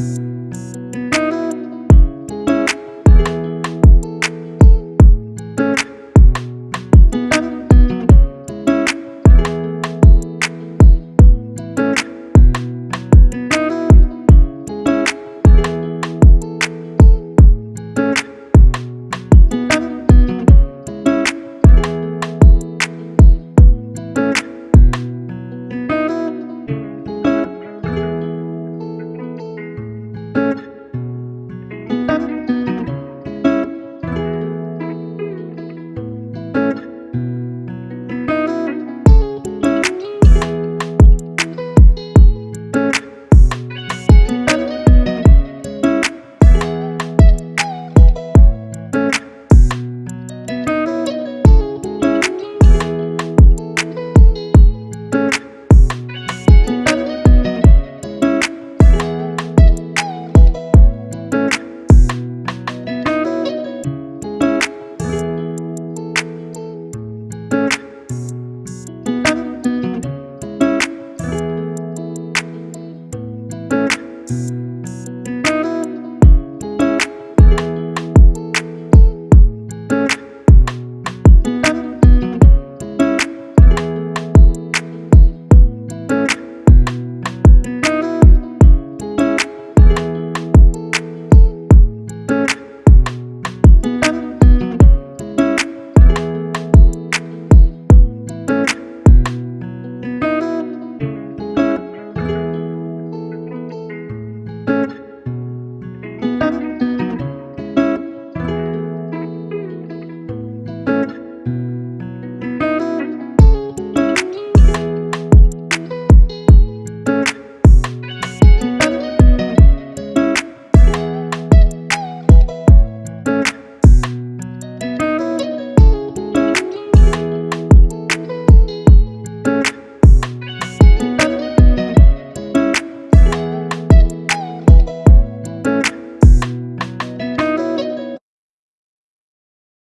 Podcast.